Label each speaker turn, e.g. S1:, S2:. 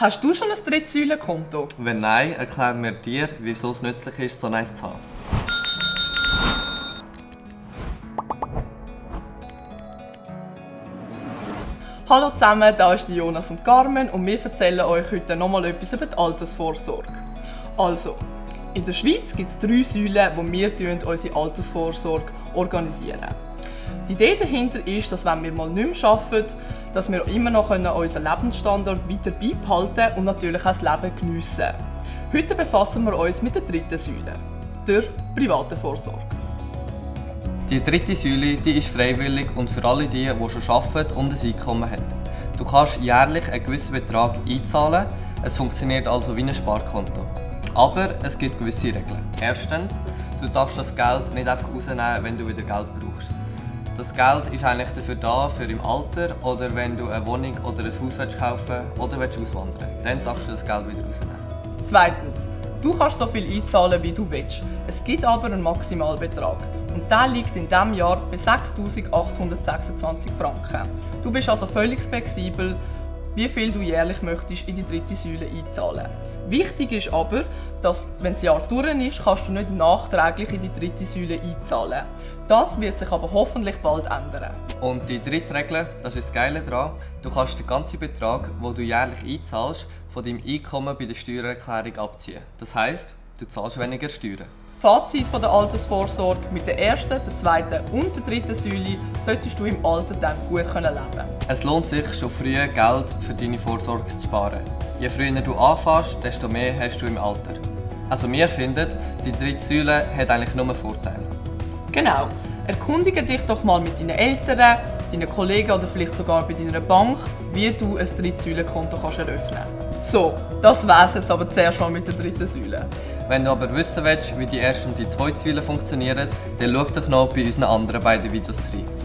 S1: Hast du schon ein Drittsäulenkonto?
S2: Wenn nein, erklären wir dir, wieso es nützlich ist, so eins zu haben.
S1: Hallo zusammen, da ist Jonas und Carmen und wir erzählen euch heute nochmal etwas über die Altersvorsorge. Also, in der Schweiz gibt es drei Säulen, wo wir unsere Altersvorsorge organisieren. Die Idee dahinter ist, dass wenn wir mal nicht mehr arbeiten, dass wir immer noch unseren Lebensstandard weiter beibehalten und natürlich auch das Leben geniessen Heute befassen wir uns mit der dritten Säule, der privaten Vorsorge.
S2: Die dritte Säule die ist freiwillig und für alle die, die schon arbeiten und ein Einkommen haben. Du kannst jährlich einen gewissen Betrag einzahlen, es funktioniert also wie ein Sparkonto. Aber es gibt gewisse Regeln. Erstens, du darfst das Geld nicht einfach rausnehmen, wenn du wieder Geld brauchst. Das Geld ist eigentlich dafür da, für im Alter oder wenn du eine Wohnung oder ein Haus willst kaufen oder willst Dann darfst du das Geld wieder rausnehmen.
S1: Zweitens, du kannst so viel einzahlen, wie du willst. Es gibt aber einen Maximalbetrag. Und der liegt in diesem Jahr bei 6'826 Franken. Du bist also völlig flexibel, wie viel du jährlich möchtest in die dritte Säule einzahlen. Wichtig ist aber, dass, wenn das Jahr durch ist, kannst du nicht nachträglich in die dritte Säule einzahlen. Das wird sich aber hoffentlich bald ändern.
S2: Und die dritte Regel, das ist das Geile daran, du kannst den ganzen Betrag, den du jährlich einzahlst, von deinem Einkommen bei der Steuererklärung abziehen. Das heisst, du zahlst weniger Steuern.
S1: Fazit von der Altersvorsorge mit der ersten, der zweiten und der dritten Säule solltest du im Alter dann gut leben können.
S2: Es lohnt sich schon früh Geld für deine Vorsorge zu sparen. Je früher du anfängst, desto mehr hast du im Alter. Also wir finden, die dritte Säule hat eigentlich nur Vorteile.
S1: Genau. Erkundige dich doch mal mit deinen Eltern, deinen Kollegen oder vielleicht sogar bei deiner Bank, wie du ein Drittsäulenkonto eröffnen kannst. So, das wär's jetzt aber zuerst mal mit der dritten Säule.
S2: Wenn du aber wissen willst, wie die erste und die zweite Säule funktionieren, dann schau doch noch bei unseren anderen beiden Videos rein.